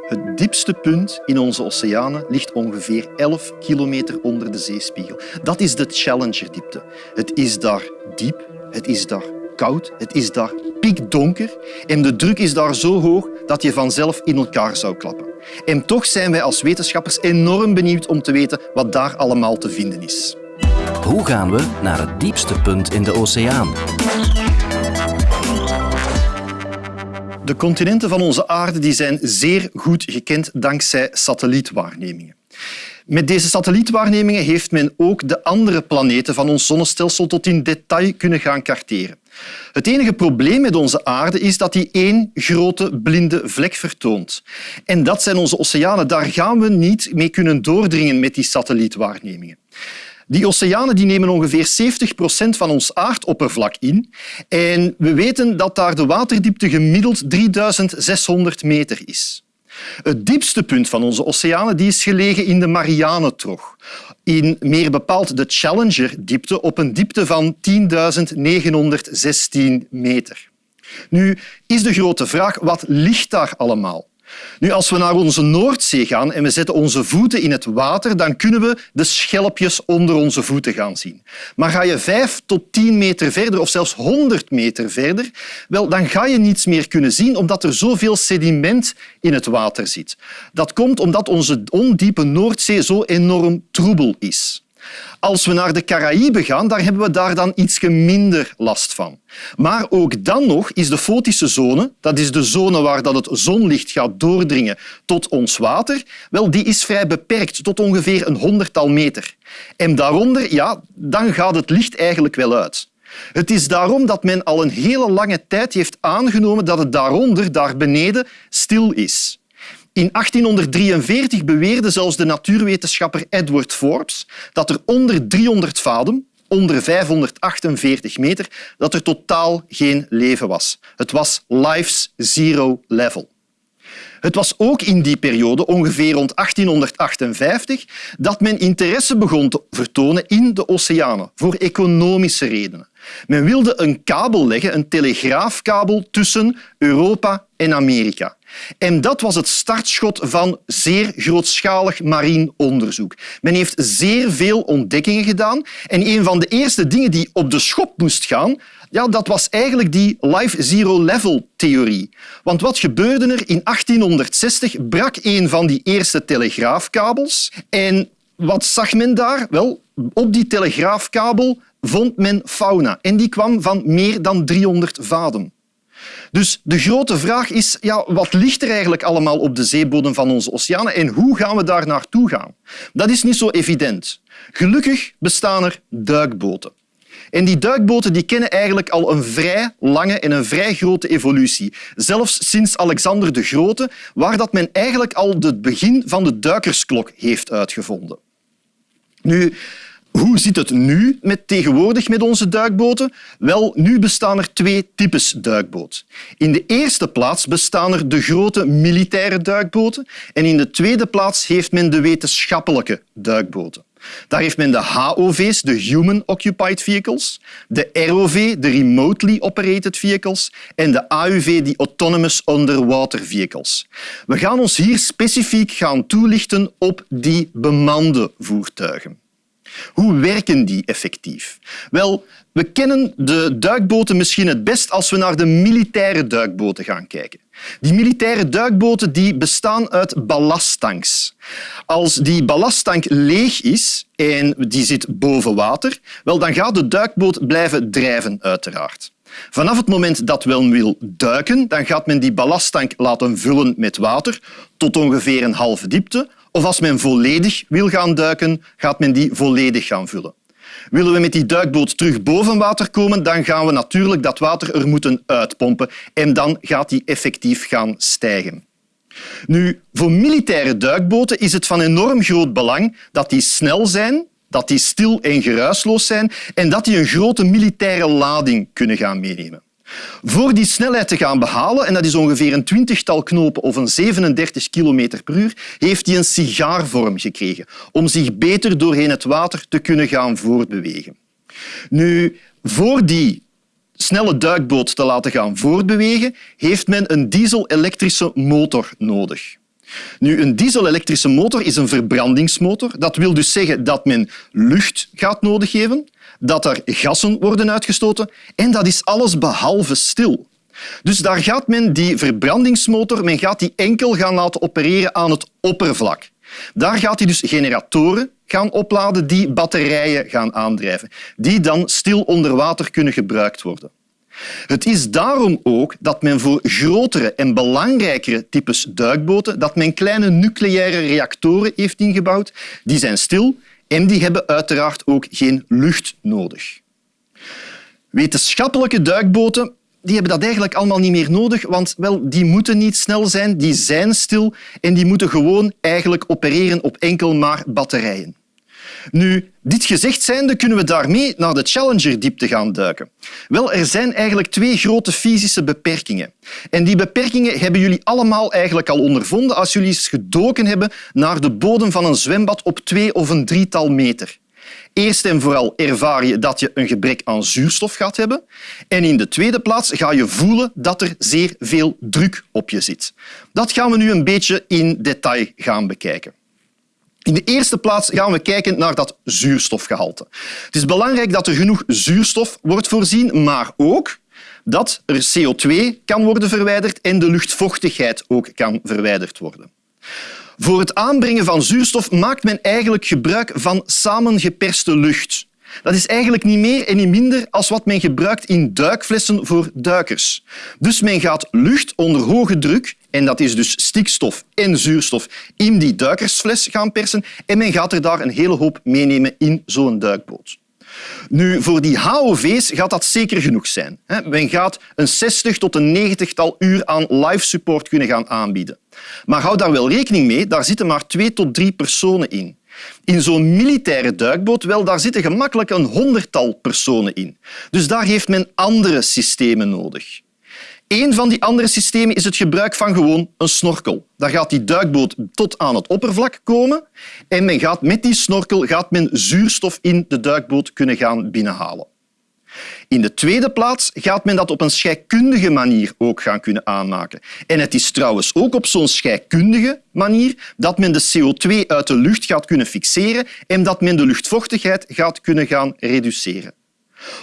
Het diepste punt in onze oceanen ligt ongeveer 11 kilometer onder de zeespiegel. Dat is de Challenger-diepte. Het is daar diep, het is daar koud, het is daar pikdonker en de druk is daar zo hoog dat je vanzelf in elkaar zou klappen. En toch zijn wij als wetenschappers enorm benieuwd om te weten wat daar allemaal te vinden is. Hoe gaan we naar het diepste punt in de oceaan? De continenten van onze aarde die zijn zeer goed gekend dankzij satellietwaarnemingen. Met deze satellietwaarnemingen heeft men ook de andere planeten van ons zonnestelsel tot in detail kunnen gaan karteren. Het enige probleem met onze aarde is dat die één grote blinde vlek vertoont. En dat zijn onze oceanen. Daar gaan we niet mee kunnen doordringen met die satellietwaarnemingen. Die oceanen die nemen ongeveer 70 procent van ons aardoppervlak in. En we weten dat daar de waterdiepte gemiddeld 3600 meter is. Het diepste punt van onze oceanen die is gelegen in de Marianentrog. In meer bepaald de Challenger-diepte op een diepte van 10.916 meter. Nu is de grote vraag, wat ligt daar allemaal? Nu, als we naar onze Noordzee gaan en we zetten onze voeten in het water, dan kunnen we de schelpjes onder onze voeten gaan zien. Maar ga je vijf tot tien meter verder of zelfs honderd meter verder, wel, dan ga je niets meer kunnen zien omdat er zoveel sediment in het water zit. Dat komt omdat onze ondiepe Noordzee zo enorm troebel is. Als we naar de Caraïben gaan, daar hebben we daar dan iets minder last van. Maar ook dan nog is de fotische zone, dat is de zone waar dat het zonlicht gaat doordringen tot ons water, wel, die is vrij beperkt, tot ongeveer een honderdtal meter. En daaronder, ja, dan gaat het licht eigenlijk wel uit. Het is daarom dat men al een hele lange tijd heeft aangenomen dat het daaronder, daar beneden, stil is. In 1843 beweerde zelfs de natuurwetenschapper Edward Forbes dat er onder 300 vaden, onder 548 meter, dat er totaal geen leven was. Het was life's zero level. Het was ook in die periode, ongeveer rond 1858, dat men interesse begon te vertonen in de oceanen, voor economische redenen. Men wilde een kabel leggen, een telegraafkabel tussen Europa en Amerika. En dat was het startschot van zeer grootschalig marien onderzoek. Men heeft zeer veel ontdekkingen gedaan en een van de eerste dingen die op de schop moest gaan, ja, dat was eigenlijk die life zero level theorie. Want wat gebeurde er? In 1860 brak een van die eerste telegraafkabels en wat zag men daar? Wel, op die telegraafkabel vond men fauna en die kwam van meer dan 300 vaden. Dus de grote vraag is, ja, wat ligt er eigenlijk allemaal op de zeebodem van onze oceanen en hoe gaan we daar naartoe gaan? Dat is niet zo evident. Gelukkig bestaan er duikboten. En die duikboten die kennen eigenlijk al een vrij lange en een vrij grote evolutie. Zelfs sinds Alexander de Grote, waar dat men eigenlijk al het begin van de duikersklok heeft uitgevonden. Nu, hoe zit het nu met tegenwoordig met onze duikboten? Wel, nu bestaan er twee types duikboot. In de eerste plaats bestaan er de grote militaire duikboten en in de tweede plaats heeft men de wetenschappelijke duikboten. Daar heeft men de HOV's, de Human Occupied Vehicles, de ROV, de Remotely Operated Vehicles en de AUV, de Autonomous Underwater Vehicles. We gaan ons hier specifiek gaan toelichten op die bemande voertuigen. Hoe werken die effectief? Wel, we kennen de duikboten misschien het best als we naar de militaire duikboten gaan kijken. Die militaire duikboten die bestaan uit ballasttanks. Als die ballasttank leeg is en die zit boven water, wel, dan gaat de duikboot blijven drijven, uiteraard. Vanaf het moment dat men wil duiken, dan gaat men die ballasttank laten vullen met water tot ongeveer een halve diepte of als men volledig wil gaan duiken, gaat men die volledig gaan vullen. Willen we met die duikboot terug boven water komen, dan gaan we natuurlijk dat water er moeten uitpompen en dan gaat die effectief gaan stijgen. Nu, voor militaire duikboten is het van enorm groot belang dat die snel zijn, dat die stil en geruisloos zijn en dat die een grote militaire lading kunnen gaan meenemen. Voor die snelheid te gaan behalen, en dat is ongeveer een twintigtal knopen of een 37 km per uur, heeft hij een sigaarvorm gekregen om zich beter doorheen het water te kunnen gaan voortbewegen. Nu, voor die snelle duikboot te laten gaan voortbewegen, heeft men een diesel-elektrische motor nodig. Nu, een diesel-elektrische motor is een verbrandingsmotor. Dat wil dus zeggen dat men lucht gaat nodig hebben, dat er gassen worden uitgestoten en dat is alles behalve stil. Dus daar gaat men die verbrandingsmotor men gaat die enkel gaan laten opereren aan het oppervlak. Daar gaat hij dus generatoren gaan opladen die batterijen gaan aandrijven, die dan stil onder water kunnen gebruikt worden. Het is daarom ook dat men voor grotere en belangrijkere types duikboten dat men kleine nucleaire reactoren heeft ingebouwd. Die zijn stil en die hebben uiteraard ook geen lucht nodig. Wetenschappelijke duikboten die hebben dat eigenlijk allemaal niet meer nodig, want wel, die moeten niet snel zijn, die zijn stil en die moeten gewoon eigenlijk opereren op enkel maar batterijen. Nu, dit gezegd zijnde kunnen we daarmee naar de Challenger-diepte gaan duiken. Wel, er zijn eigenlijk twee grote fysische beperkingen. En die beperkingen hebben jullie allemaal eigenlijk al ondervonden als jullie eens gedoken hebben naar de bodem van een zwembad op twee of een drietal meter. Eerst en vooral ervaar je dat je een gebrek aan zuurstof gaat hebben. En in de tweede plaats ga je voelen dat er zeer veel druk op je zit. Dat gaan we nu een beetje in detail gaan bekijken. In de eerste plaats gaan we kijken naar dat zuurstofgehalte. Het is belangrijk dat er genoeg zuurstof wordt voorzien, maar ook dat er CO2 kan worden verwijderd en de luchtvochtigheid ook kan verwijderd worden. Voor het aanbrengen van zuurstof maakt men eigenlijk gebruik van samengeperste lucht. Dat is eigenlijk niet meer en niet minder als wat men gebruikt in duikflessen voor duikers. Dus men gaat lucht onder hoge druk, en dat is dus stikstof en zuurstof, in die duikersfles gaan persen en men gaat er daar een hele hoop meenemen in zo'n duikboot. Nu, voor die HOV's gaat dat zeker genoeg zijn. Men gaat een 60 tot een 90-tal uur aan live support kunnen gaan aanbieden. Maar hou daar wel rekening mee, daar zitten maar twee tot drie personen in. In zo'n militaire duikboot wel, daar zitten gemakkelijk een honderdtal personen in. Dus daar heeft men andere systemen nodig. Een van die andere systemen is het gebruik van gewoon een snorkel. Daar gaat die duikboot tot aan het oppervlak komen en men gaat met die snorkel gaat men zuurstof in de duikboot kunnen gaan binnenhalen. In de tweede plaats gaat men dat op een scheikundige manier ook gaan kunnen aanmaken. En het is trouwens ook op zo'n scheikundige manier dat men de CO2 uit de lucht gaat kunnen fixeren en dat men de luchtvochtigheid gaat kunnen gaan reduceren.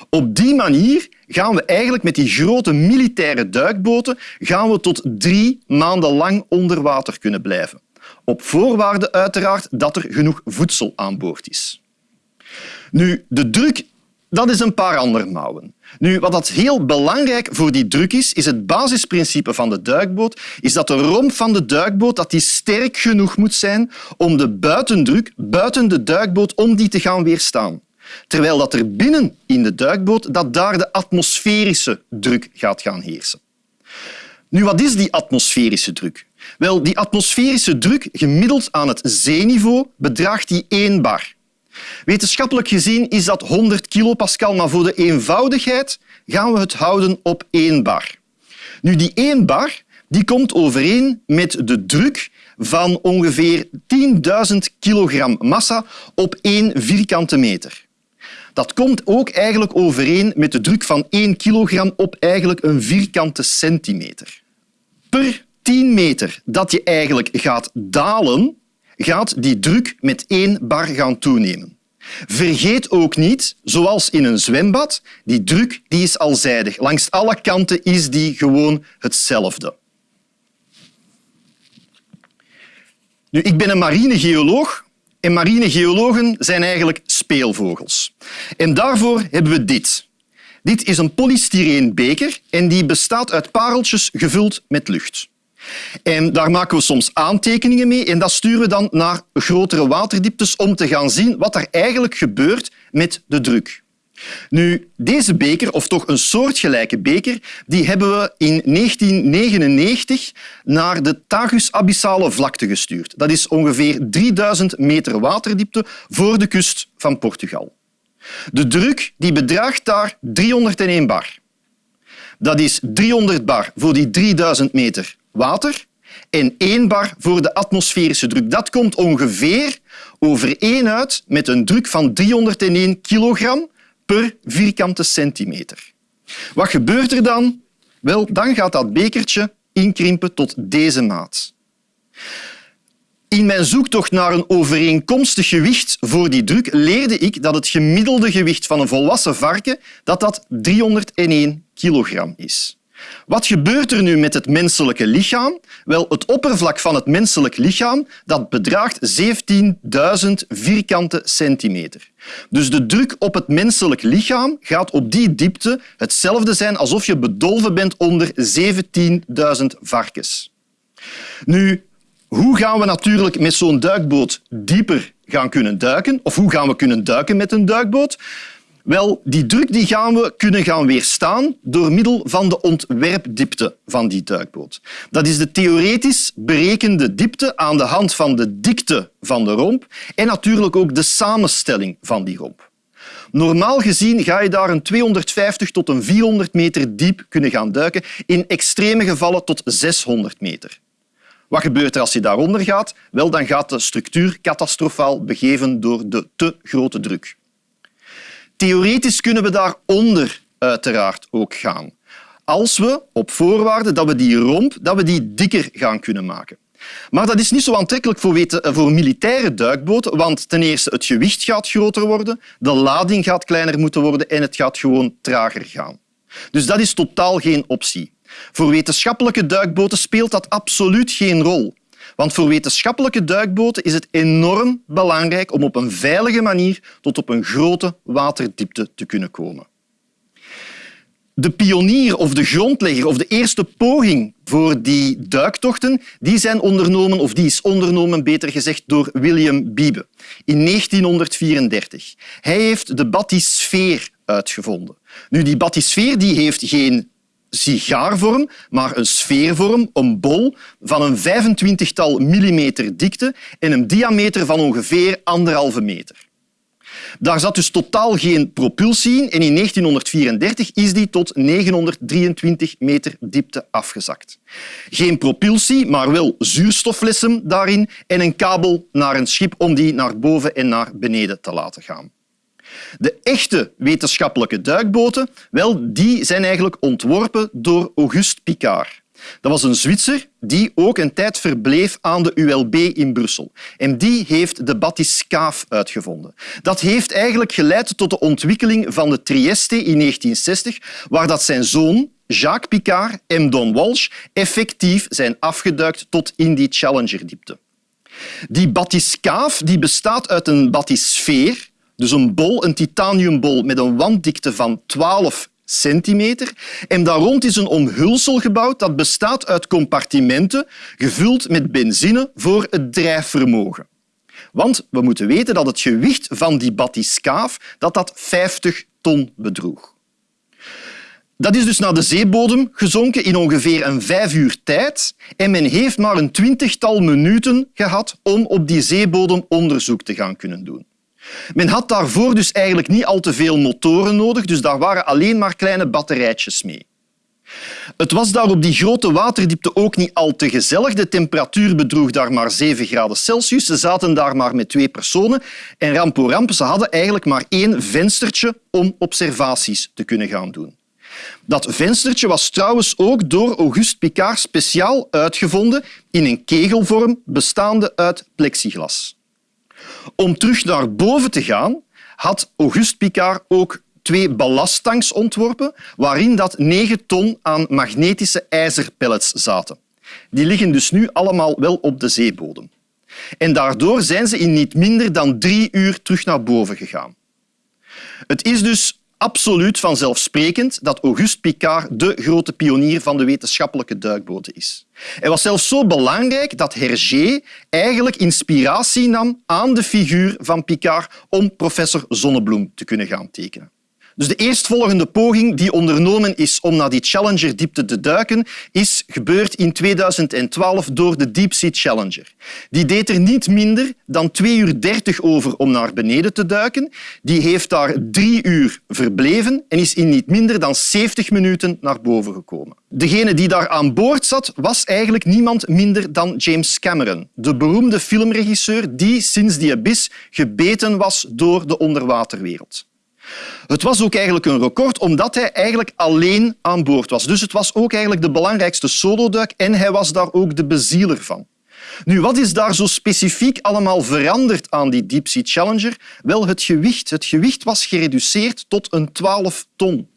Op die manier gaan we eigenlijk met die grote militaire duikboten gaan we tot drie maanden lang onder water kunnen blijven. Op voorwaarde uiteraard dat er genoeg voedsel aan boord is. Nu, de druk dat is een paar andere mouwen. Nu, wat dat heel belangrijk voor die druk is, is het basisprincipe van de duikboot, is dat de romp van de duikboot dat die sterk genoeg moet zijn om de buitendruk buiten de duikboot om die te gaan weerstaan. Terwijl dat er binnen in de duikboot dat daar de atmosferische druk gaat gaan heersen. Nu, wat is die atmosferische druk? Wel, die atmosferische druk gemiddeld aan het zeeniveau bedraagt die 1 bar. Wetenschappelijk gezien is dat 100 kilopascal, maar voor de eenvoudigheid gaan we het houden op 1 bar. Nu, die 1 bar die komt overeen met de druk van ongeveer 10.000 kilogram massa op 1 vierkante meter. Dat komt ook eigenlijk overeen met de druk van 1 kilogram op eigenlijk een vierkante centimeter. Per 10 meter dat je eigenlijk gaat dalen, gaat die druk met 1 bar gaan toenemen. Vergeet ook niet, zoals in een zwembad, die druk die is alzijdig. Langs alle kanten is die gewoon hetzelfde. Nu, ik ben een marinegeoloog en marinegeologen zijn eigenlijk speelvogels. En daarvoor hebben we dit. Dit is een polystyreen beker en die bestaat uit pareltjes gevuld met lucht. En daar maken we soms aantekeningen mee en dat sturen we dan naar grotere waterdieptes om te gaan zien wat er eigenlijk gebeurt met de druk. Nu, deze beker, of toch een soortgelijke beker, die hebben we in 1999 naar de Tagus Abyssale vlakte gestuurd. Dat is ongeveer 3000 meter waterdiepte voor de kust van Portugal. De druk die bedraagt daar 301 bar. Dat is 300 bar voor die 3000 meter water en 1 bar voor de atmosferische druk. Dat komt ongeveer overeen uit met een druk van 301 kilogram per vierkante centimeter. Wat gebeurt er dan? Wel, dan gaat dat bekertje inkrimpen tot deze maat. In mijn zoektocht naar een overeenkomstig gewicht voor die druk leerde ik dat het gemiddelde gewicht van een volwassen varken dat dat 301 kilogram is. Wat gebeurt er nu met het menselijke lichaam? Wel, het oppervlak van het menselijk lichaam dat bedraagt 17.000 vierkante centimeter. Dus de druk op het menselijk lichaam gaat op die diepte hetzelfde zijn alsof je bedolven bent onder 17.000 varkens. Nu, hoe gaan we natuurlijk met zo'n duikboot dieper gaan kunnen duiken? Of hoe gaan we kunnen duiken met een duikboot? Wel, die druk die gaan we kunnen gaan weerstaan door middel van de ontwerpdiepte van die duikboot. Dat is de theoretisch berekende diepte aan de hand van de dikte van de romp en natuurlijk ook de samenstelling van die romp. Normaal gezien ga je daar een 250 tot een 400 meter diep kunnen gaan duiken, in extreme gevallen tot 600 meter. Wat gebeurt er als je daaronder gaat? Wel, dan gaat de structuur catastrofaal begeven door de te grote druk. Theoretisch kunnen we daaronder uiteraard ook gaan. Als we, op voorwaarde dat we die romp dat we die dikker gaan kunnen maken. Maar dat is niet zo aantrekkelijk voor, weten, voor militaire duikboten, want ten eerste het gewicht gaat groter worden, de lading gaat kleiner moeten worden en het gaat gewoon trager gaan. Dus dat is totaal geen optie. Voor wetenschappelijke duikboten speelt dat absoluut geen rol. Want voor wetenschappelijke duikboten is het enorm belangrijk om op een veilige manier tot op een grote waterdiepte te kunnen komen. De pionier of de grondlegger of de eerste poging voor die duiktochten die zijn ondernomen, of die is ondernomen, beter gezegd, door William Beebe in 1934. Hij heeft de bathysphere uitgevonden. Nu, die bathysphere die heeft geen sigaarvorm, maar een sfeervorm, een bol van een 25-tal millimeter dikte en een diameter van ongeveer anderhalve meter. Daar zat dus totaal geen propulsie in en in 1934 is die tot 923 meter diepte afgezakt. Geen propulsie, maar wel zuurstofflessen daarin en een kabel naar een schip om die naar boven en naar beneden te laten gaan. De echte wetenschappelijke duikboten wel, die zijn eigenlijk ontworpen door Auguste Picard. Dat was een Zwitser die ook een tijd verbleef aan de ULB in Brussel. En die heeft de bathyscaphe uitgevonden. Dat heeft eigenlijk geleid tot de ontwikkeling van de Trieste in 1960, waar dat zijn zoon, Jacques Picard en Don Walsh effectief zijn afgeduikt tot in die Challenger-diepte. Die bathyscaphe die bestaat uit een bathysfeer, dus een bol, een titaniumbol met een wanddikte van 12 centimeter. En daar rond is een omhulsel gebouwd dat bestaat uit compartimenten gevuld met benzine voor het drijfvermogen. Want we moeten weten dat het gewicht van die bathyscaphe dat dat 50 ton bedroeg. Dat is dus naar de zeebodem gezonken in ongeveer een vijf uur tijd en men heeft maar een twintigtal minuten gehad om op die zeebodem onderzoek te gaan kunnen doen. Men had daarvoor dus eigenlijk niet al te veel motoren nodig, dus daar waren alleen maar kleine batterijtjes mee. Het was daar op die grote waterdiepte ook niet al te gezellig. De temperatuur bedroeg daar maar 7 graden Celsius. Ze zaten daar maar met twee personen. En rampo ramp, ze hadden eigenlijk maar één venstertje om observaties te kunnen gaan doen. Dat venstertje was trouwens ook door Auguste Picard speciaal uitgevonden in een kegelvorm bestaande uit plexiglas. Om terug naar boven te gaan, had Auguste Picard ook twee ballasttanks ontworpen waarin dat 9 ton aan magnetische ijzerpellets zaten. Die liggen dus nu allemaal wel op de zeebodem. En daardoor zijn ze in niet minder dan drie uur terug naar boven gegaan. Het is dus absoluut vanzelfsprekend dat Auguste Picard de grote pionier van de wetenschappelijke duikboten is. Hij was zelfs zo belangrijk dat Hergé eigenlijk inspiratie nam aan de figuur van Picard om professor Zonnebloem te kunnen gaan tekenen. Dus de eerstvolgende poging die ondernomen is om naar die Challenger-diepte te duiken, is gebeurd in 2012 door de Deep Sea Challenger. Die deed er niet minder dan 2 uur 30 over om naar beneden te duiken. Die heeft daar drie uur verbleven en is in niet minder dan 70 minuten naar boven gekomen. Degene die daar aan boord zat, was eigenlijk niemand minder dan James Cameron, de beroemde filmregisseur die sinds die abyss gebeten was door de onderwaterwereld. Het was ook eigenlijk een record omdat hij eigenlijk alleen aan boord was. Dus het was ook eigenlijk de belangrijkste soloduik en hij was daar ook de bezieler van. Nu, wat is daar zo specifiek allemaal veranderd aan die Deep Sea Challenger? Wel, het gewicht. Het gewicht was gereduceerd tot een 12 ton.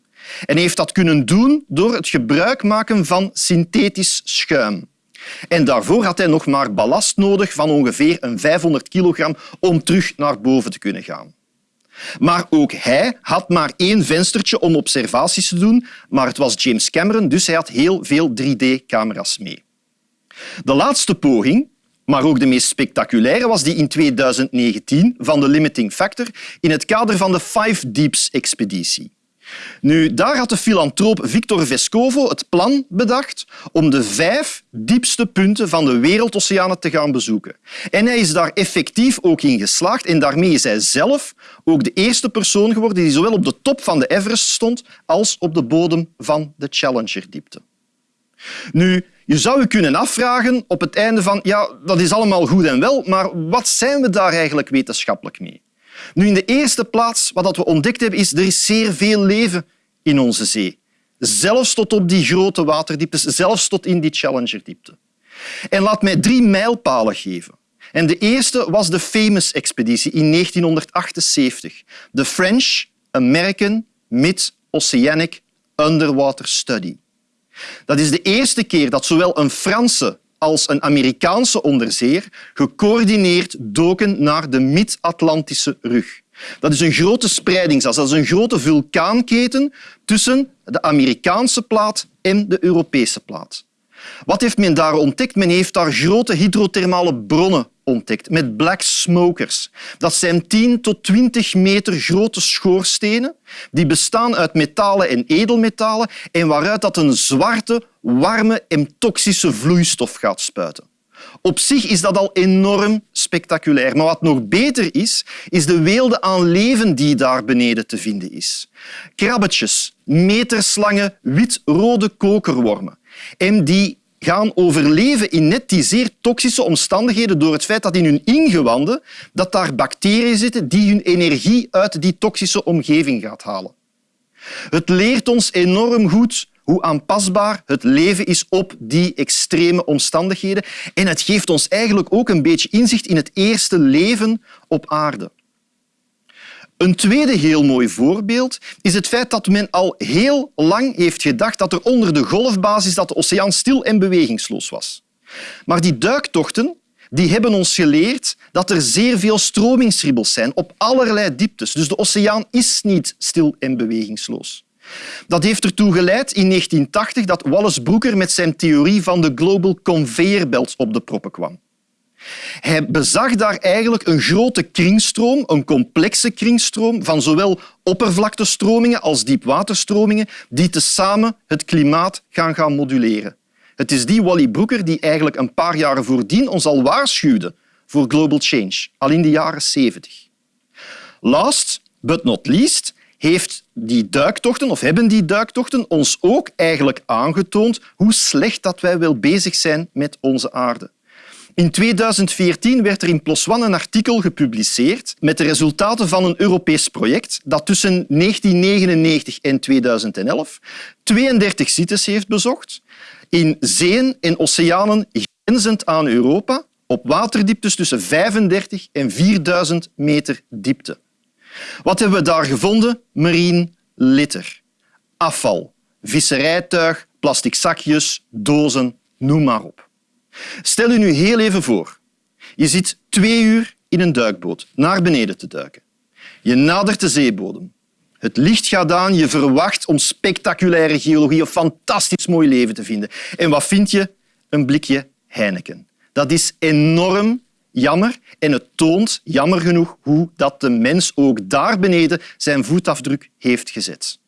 En heeft dat kunnen doen door het gebruik maken van synthetisch schuim. En daarvoor had hij nog maar ballast nodig van ongeveer een 500 kilogram om terug naar boven te kunnen gaan. Maar ook hij had maar één venstertje om observaties te doen, maar het was James Cameron, dus hij had heel veel 3D-camera's mee. De laatste poging, maar ook de meest spectaculaire, was die in 2019 van de Limiting Factor in het kader van de Five Deeps-expeditie. Nu, daar had de filantroop Victor Vescovo het plan bedacht om de vijf diepste punten van de wereldoceanen te gaan bezoeken. En hij is daar effectief ook in geslaagd en daarmee is hij zelf ook de eerste persoon geworden die zowel op de top van de Everest stond als op de bodem van de Challenger-diepte. Nu, je zou je kunnen afvragen op het einde van ja, dat is allemaal goed en wel, maar wat zijn we daar eigenlijk wetenschappelijk mee? Nu, in de eerste plaats, wat we ontdekt hebben, is er is zeer veel leven in onze zee. Zelfs tot op die grote waterdieptes, zelfs tot in die Challenger-diepte. En laat mij drie mijlpalen geven. En de eerste was de Famous-expeditie in 1978. De French American Mid-Oceanic Underwater Study. Dat is de eerste keer dat zowel een Franse als een Amerikaanse onderzeer gecoördineerd doken naar de Mid-Atlantische rug. Dat is een grote spreidingsas, dat is een grote vulkaanketen tussen de Amerikaanse plaat en de Europese plaat. Wat heeft men daar ontdekt? Men heeft daar grote hydrothermale bronnen ontdekt met black smokers. Dat zijn 10 tot 20 meter grote schoorstenen die bestaan uit metalen en edelmetalen en waaruit dat een zwarte, warme en toxische vloeistof gaat spuiten. Op zich is dat al enorm spectaculair. Maar wat nog beter is, is de weelde aan leven die daar beneden te vinden is. Krabbetjes, meterslange wit-rode kokerwormen. En die gaan overleven in net die zeer toxische omstandigheden door het feit dat in hun ingewanden dat daar bacteriën zitten die hun energie uit die toxische omgeving gaat halen. Het leert ons enorm goed hoe aanpasbaar het leven is op die extreme omstandigheden en het geeft ons eigenlijk ook een beetje inzicht in het eerste leven op aarde. Een tweede heel mooi voorbeeld is het feit dat men al heel lang heeft gedacht dat er onder de golfbasis dat de oceaan stil en bewegingsloos was. Maar die duiktochten die hebben ons geleerd dat er zeer veel stromingsribbels zijn op allerlei dieptes. Dus de oceaan is niet stil en bewegingsloos. Dat heeft ertoe geleid in 1980 dat Wallace Brooker met zijn theorie van de global conveyor belt op de proppen kwam. Hij bezag daar eigenlijk een grote kringstroom, een complexe kringstroom van zowel oppervlaktestromingen als diepwaterstromingen die tezamen het klimaat gaan, gaan moduleren. Het is die Wally Brooker die eigenlijk een paar jaren voordien ons al waarschuwde voor global change, al in de jaren 70. Last but not least heeft die duiktochten, of hebben die duiktochten ons ook eigenlijk aangetoond hoe slecht dat wij wel bezig zijn met onze aarde. In 2014 werd er in PLOS ONE een artikel gepubliceerd met de resultaten van een Europees project dat tussen 1999 en 2011 32 sites heeft bezocht in zeeën en oceanen grenzend aan Europa op waterdieptes tussen 35 en 4000 meter diepte. Wat hebben we daar gevonden? Marine litter, afval, visserijtuig, plastic zakjes, dozen, noem maar op. Stel je nu heel even voor. Je zit twee uur in een duikboot naar beneden te duiken. Je nadert de zeebodem. Het licht gaat aan, je verwacht om spectaculaire geologie of fantastisch mooi leven te vinden. En wat vind je? Een blikje Heineken. Dat is enorm jammer en het toont, jammer genoeg, hoe dat de mens ook daar beneden zijn voetafdruk heeft gezet.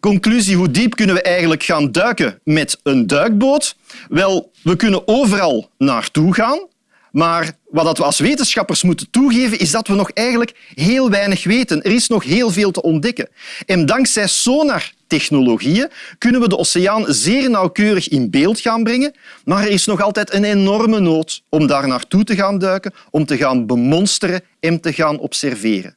Conclusie, hoe diep kunnen we eigenlijk gaan duiken met een duikboot? Wel, we kunnen overal naartoe gaan, maar wat we als wetenschappers moeten toegeven, is dat we nog eigenlijk heel weinig weten. Er is nog heel veel te ontdekken. En dankzij sonartechnologieën kunnen we de oceaan zeer nauwkeurig in beeld gaan brengen, maar er is nog altijd een enorme nood om daar naartoe te gaan duiken, om te gaan bemonsteren en te gaan observeren.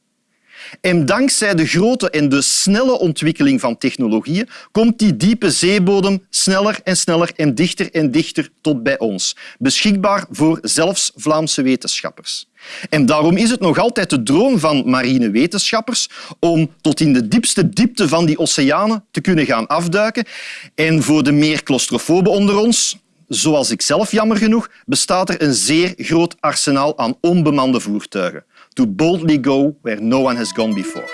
En dankzij de grote en de snelle ontwikkeling van technologieën komt die diepe zeebodem sneller en sneller en dichter en dichter tot bij ons, beschikbaar voor zelfs Vlaamse wetenschappers. En daarom is het nog altijd de droom van marine wetenschappers om tot in de diepste diepte van die oceanen te kunnen gaan afduiken. En voor de meer claustrofoben onder ons, zoals ik zelf jammer genoeg, bestaat er een zeer groot arsenaal aan onbemande voertuigen. To boldly go where no one has gone before.